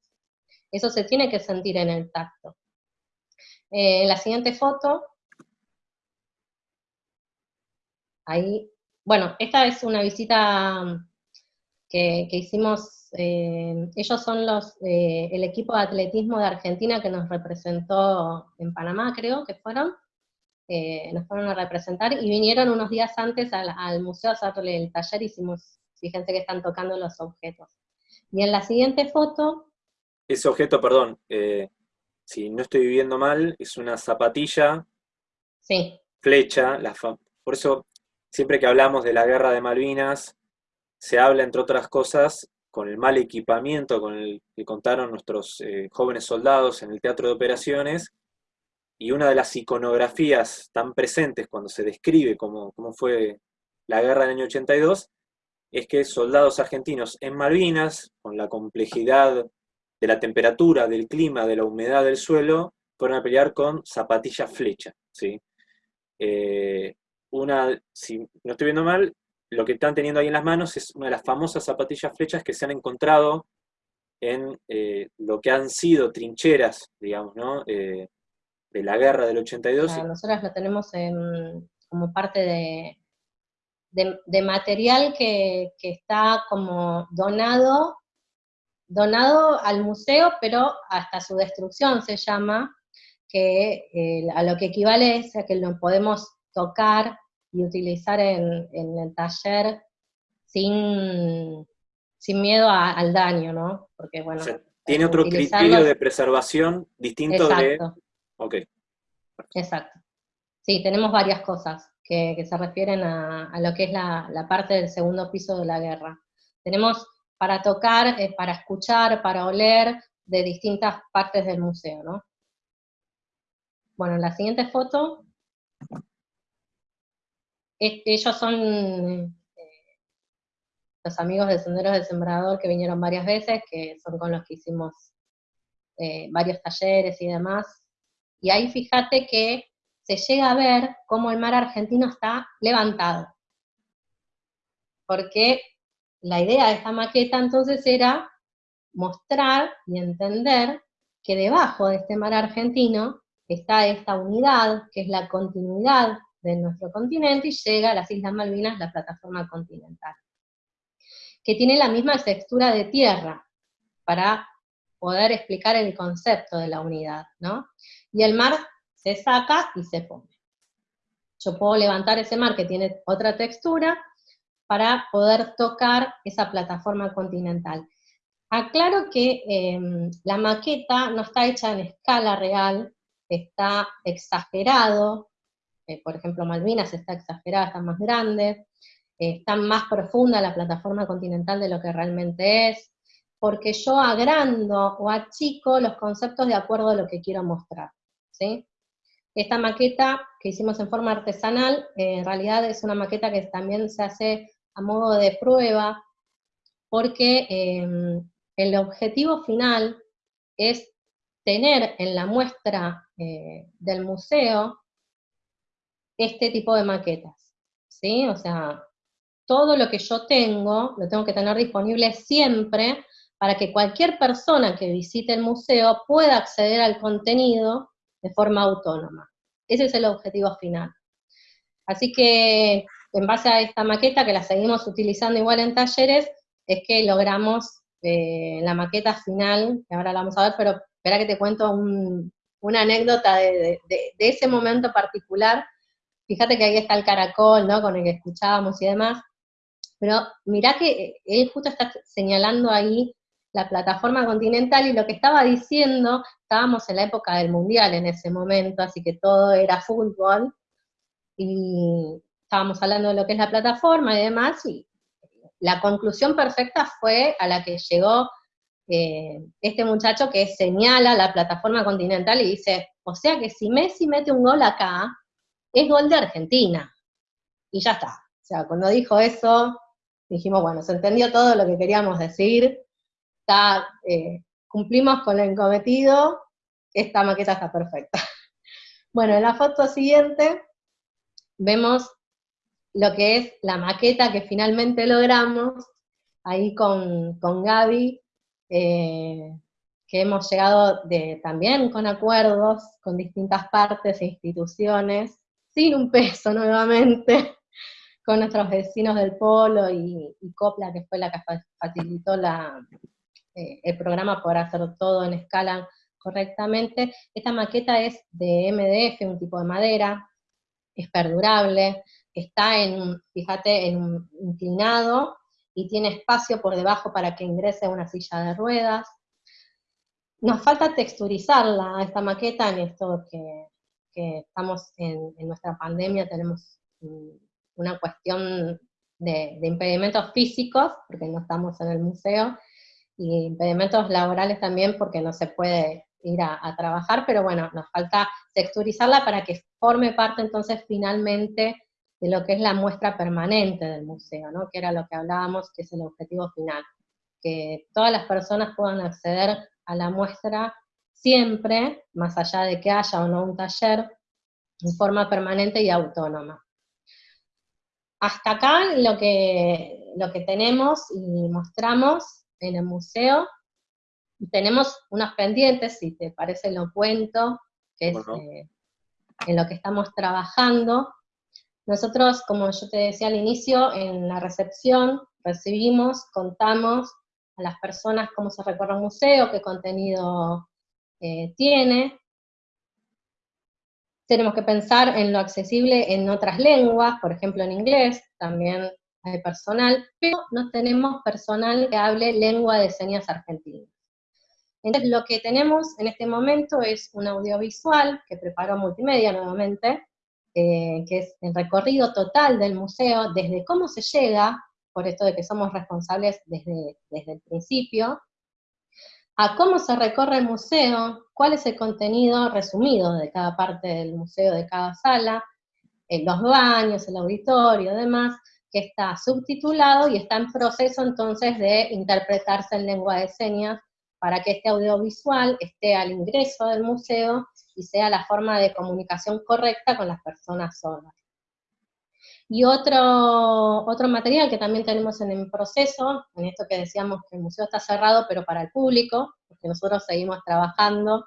Eso se tiene que sentir en el tacto. Eh, en la siguiente foto Ahí, bueno, esta es una visita que, hicimos, eh, ellos son los, eh, el equipo de atletismo de Argentina que nos representó en Panamá, creo que fueron, eh, nos fueron a representar, y vinieron unos días antes al, museo a hacerle el taller, hicimos, fíjense que están tocando los objetos. Y en la siguiente foto... Ese objeto, perdón, si no estoy viviendo mal, es una zapatilla, sí. flecha, la por eso Siempre que hablamos de la guerra de Malvinas, se habla, entre otras cosas, con el mal equipamiento con el que contaron nuestros eh, jóvenes soldados en el teatro de operaciones, y una de las iconografías tan presentes cuando se describe cómo, cómo fue la guerra del año 82, es que soldados argentinos en Malvinas, con la complejidad de la temperatura, del clima, de la humedad del suelo, fueron a pelear con zapatillas flecha. ¿sí? Eh, una, si no estoy viendo mal, lo que están teniendo ahí en las manos es una de las famosas zapatillas flechas que se han encontrado en eh, lo que han sido trincheras, digamos, ¿no? Eh, de la guerra del 82. nosotros lo tenemos como parte de, de, material que, está como donado, donado al museo, pero hasta su destrucción se llama, que eh, a lo que equivale es a que lo podemos tocar y utilizar en, el taller sin, sin miedo al daño, ¿no? Porque bueno... tiene otro criterio de preservación distinto de... Ok. Exacto. Sí, tenemos varias cosas que, se refieren a, lo que es la, parte del segundo piso de la guerra. Tenemos para tocar, eh, para escuchar, para oler de distintas partes del museo, ¿no? Bueno, la siguiente foto, ellos son eh, los amigos de Senderos del Sembrador que vinieron varias veces, que son con los que hicimos eh, varios talleres y demás. Y ahí fíjate que se llega a ver cómo el mar argentino está levantado. Porque la idea de esta maqueta entonces era mostrar y entender que debajo de este mar argentino está esta unidad, que es la continuidad de nuestro continente, y llega a las Islas Malvinas la plataforma continental, que tiene la misma textura de tierra, para poder explicar el concepto de la unidad, ¿no? Y el mar se saca y se pone. Yo puedo levantar ese mar que tiene otra textura para poder tocar esa plataforma continental. Aclaro que em, la maqueta no está hecha en escala real, está exagerado, eh, por ejemplo Malvinas está exagerada, está más grande, eh, está más profunda la plataforma continental de lo que realmente es, porque yo agrando o achico los conceptos de acuerdo a lo que quiero mostrar. ¿sí? Esta maqueta que hicimos en forma artesanal, eh, en realidad es una maqueta que también se hace a modo de prueba, porque em, el objetivo final es tener en la muestra eh, del museo este tipo de maquetas, ¿sí? O sea, todo lo que yo tengo, lo tengo que tener disponible siempre para que cualquier persona que visite el museo pueda acceder al contenido de forma autónoma. Ese es el objetivo final. Así que, en base a esta maqueta, que la seguimos utilizando igual en talleres, es que logramos eh, la maqueta final, que ahora la vamos a ver, pero espera que te cuento una anécdota de, ese momento particular. Fíjate que ahí está el caracol, ¿no? Con el que escuchábamos y demás. Pero mirá que él justo está señalando ahí la plataforma continental y lo que estaba diciendo, estábamos en la época del mundial en ese momento, así que todo era fútbol, y estábamos hablando de lo que es la plataforma y demás, y la conclusión perfecta fue a la que llegó eh, este muchacho que señala la plataforma continental y dice, o sea que si Messi mete un gol acá, es gol de Argentina. Y ya está. O sea, cuando dijo eso, dijimos, bueno, se entendió todo lo que queríamos decir, eh, cumplimos con el cometido, esta maqueta está perfecta. Bueno, en la foto siguiente vemos lo que es la maqueta que finalmente logramos, ahí con, con Gaby, eh, que hemos llegado también con acuerdos con distintas partes e instituciones, sin un peso nuevamente, con nuestros vecinos del Polo y Copla, que fue la que facilitó eh, el programa podrá hacer todo en escala correctamente. Esta maqueta es de MDF, un tipo de madera, es perdurable, está en, fíjate, en un inclinado y tiene espacio por debajo para que ingrese una silla de ruedas. Nos falta texturizarla, esta maqueta, en esto que, estamos en, nuestra pandemia, tenemos una cuestión de, de impedimentos físicos, porque no estamos en el museo, y impedimentos laborales también porque no se puede ir a, trabajar, pero bueno, nos falta texturizarla para que forme parte entonces finalmente de lo que es la muestra permanente del museo, ¿no? que era lo que hablábamos, que es el objetivo final, que todas las personas puedan acceder a la muestra siempre, más allá de que haya o no un taller, en forma permanente y autónoma. Hasta acá lo que, lo que tenemos y mostramos en el museo. Tenemos unos pendientes, si te parece lo cuento, que es eh, en lo que estamos trabajando. Nosotros, como yo te decía al inicio, en la recepción recibimos, contamos a las personas cómo se recorre un museo, qué contenido eh, tiene. Tenemos que pensar en lo accesible en otras lenguas, por ejemplo en inglés, también hay personal, pero no tenemos personal que hable lengua de señas argentina. Entonces lo que tenemos en este momento es un audiovisual que preparó Multimedia nuevamente, eh, que es el recorrido total del museo, desde cómo se llega, por esto de que somos responsables desde, desde el principio, a cómo se recorre el museo, cuál es el contenido resumido de cada parte del museo, de cada sala, en los baños, el auditorio, demás, que está subtitulado y está en proceso entonces de interpretarse en lengua de señas para que este audiovisual esté al ingreso del museo y sea la forma de comunicación correcta con las personas sordas. Y otro, otro material que también tenemos en el proceso, en esto que decíamos que el museo está cerrado, pero para el público, porque nosotros seguimos trabajando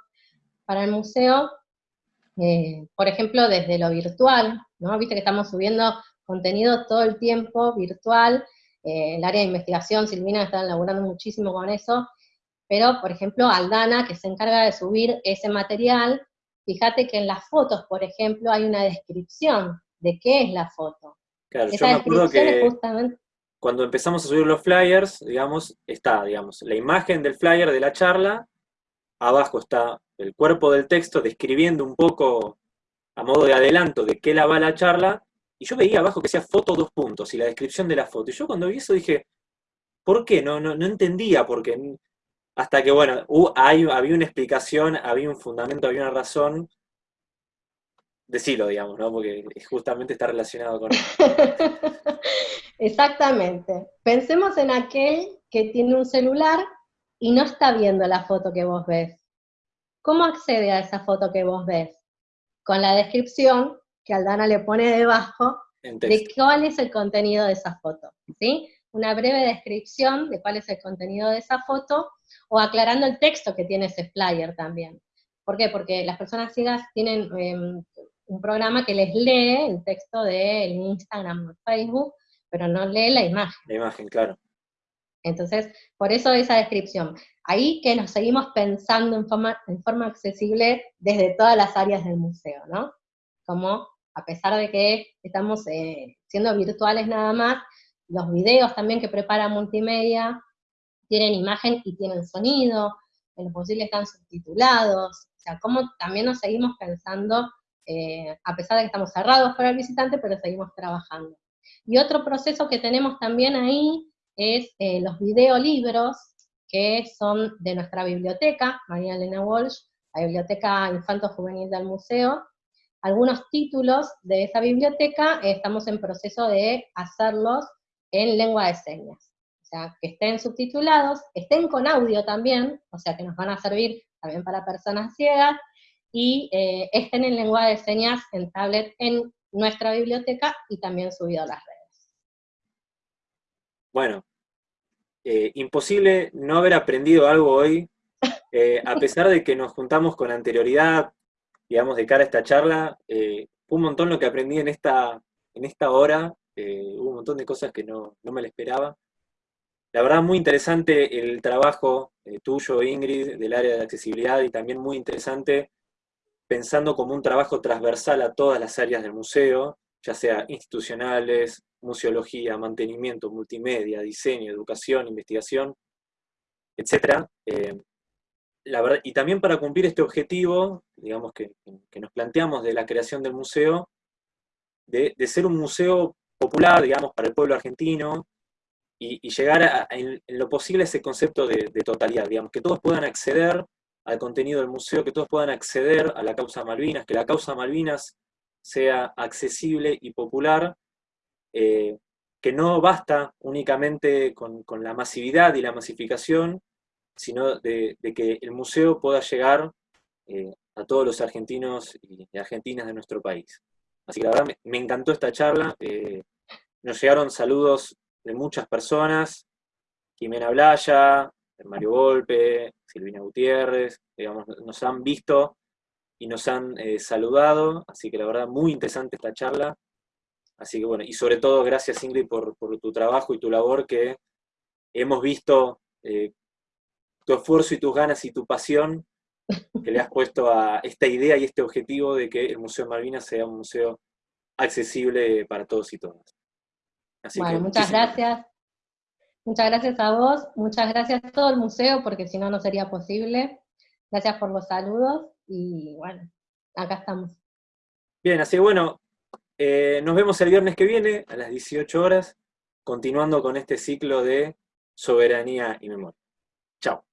para el museo, eh, por ejemplo, desde lo virtual, ¿no? Viste que estamos subiendo contenido todo el tiempo virtual, eh, el área de investigación, Silvina está laburando muchísimo con eso, pero, por ejemplo, Aldana, que se encarga de subir ese material, fíjate que en las fotos, por ejemplo, hay una descripción de qué es la foto. Claro, yo me acuerdo que cuando empezamos a subir los flyers, digamos, está, digamos, la imagen del flyer de la charla, abajo está el cuerpo del texto describiendo un poco a modo de adelanto de qué la va la charla, y yo veía abajo que decía foto dos puntos y la descripción de la foto. Y yo cuando vi eso dije, ¿por qué? No, no, no entendía, porque hasta que, bueno, había una explicación, había un fundamento, había una razón. Decilo, digamos, ¿no? Porque justamente está relacionado con Exactamente. Pensemos en aquel que tiene un celular y no está viendo la foto que vos ves. ¿Cómo accede a esa foto que vos ves? Con la descripción que Aldana le pone debajo de cuál es el contenido de esa foto, ¿sí? Una breve descripción de cuál es el contenido de esa foto o aclarando el texto que tiene ese flyer también. ¿Por qué? Porque las personas ciegas tienen em, un programa que les lee el texto del Instagram o Facebook, pero no lee la imagen. La imagen, claro. Entonces, por eso esa descripción. Ahí que nos seguimos pensando en forma, en forma accesible desde todas las áreas del museo, ¿no? Como, a pesar de que estamos eh, siendo virtuales nada más, los videos también que prepara Multimedia tienen imagen y tienen sonido, en lo posible están subtitulados, o sea, cómo también nos seguimos pensando, eh, a pesar de que estamos cerrados para el visitante, pero seguimos trabajando. Y otro proceso que tenemos también ahí es eh, los videolibros, que son de nuestra biblioteca, María Elena Walsh, la Biblioteca Infanto Juvenil del Museo. Algunos títulos de esa biblioteca estamos en proceso de hacerlos en lengua de señas sea, que estén subtitulados, estén con audio también, o sea, que nos van a servir también para personas ciegas, y eh, estén en lengua de señas en tablet en nuestra biblioteca y también subido a las redes. Bueno, eh, imposible no haber aprendido algo hoy, eh, a pesar de que nos juntamos con anterioridad, digamos, de cara a esta charla, un montón lo que aprendí en esta, en esta hora, hubo un montón de cosas que no, no me la esperaba. La verdad, muy interesante el trabajo tuyo, Ingrid, del área de accesibilidad, y también muy interesante pensando como un trabajo transversal a todas las áreas del museo, ya sea institucionales, museología, mantenimiento, multimedia, diseño, educación, investigación, etc. Eh, y también para cumplir este objetivo, digamos, que, nos planteamos de la creación del museo, de, de ser un museo popular, digamos, para el pueblo argentino, y, llegar a, en, lo posible a ese concepto de, totalidad, digamos, que todos puedan acceder al contenido del museo, que todos puedan acceder a la causa Malvinas, que la causa Malvinas sea accesible y popular, eh, que no basta únicamente con, la masividad y la masificación, sino de, que el museo pueda llegar eh, a todos los argentinos y argentinas de nuestro país. Así que la verdad me, encantó esta charla, eh, nos llegaron saludos de muchas personas, Jimena Blaya, Mario Golpe, Silvina Gutiérrez, digamos, nos han visto y nos han eh, saludado, así que la verdad muy interesante esta charla. Así que bueno, y sobre todo gracias Ingrid por, tu trabajo y tu labor que hemos visto eh, tu esfuerzo y tus ganas y tu pasión que le has puesto a esta idea y este objetivo de que el Museo Malvinas sea un museo accesible para todos y todas. bueno, muchas gracias. Muchas gracias a vos, muchas gracias a todo el museo, porque si no, no sería posible. Gracias por los saludos, y bueno, acá estamos. Bien, así bueno, eh, nos vemos el viernes que viene, a las 18 horas, continuando con este ciclo de soberanía y memoria. Chao.